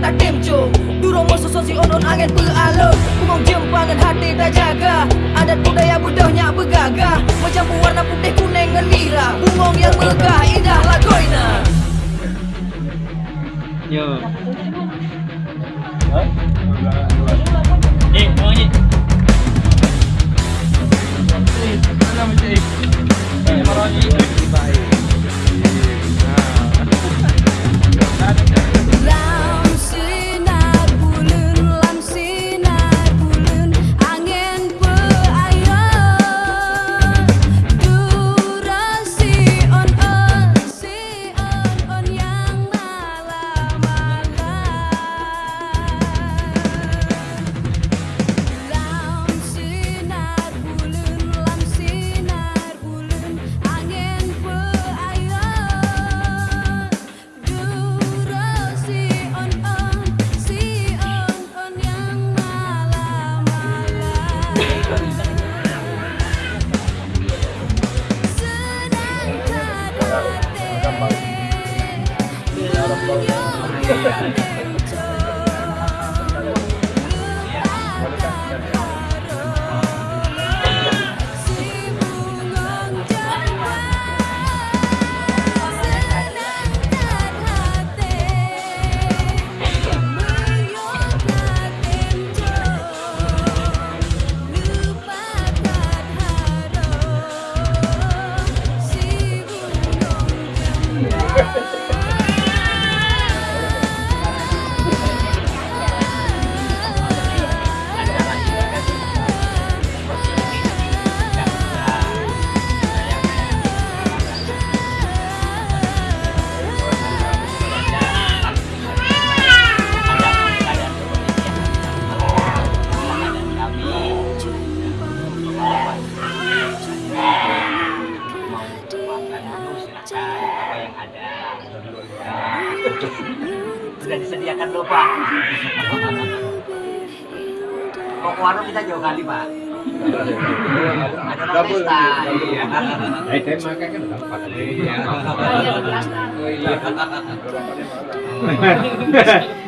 tak kemco Duro musuh sosi onon angin beralun Kumong jempangan hati tak jaga. Adat budaya budahnya bergagah Macam warna putih kuning dan merah. Bungong yang megah indah lagoina Yo. Hah? Gampang. yang ada. Sudah disediakan lubang pak kok warung kita jauh kali pak? Ada non pesta. iya. Kan iya. iya.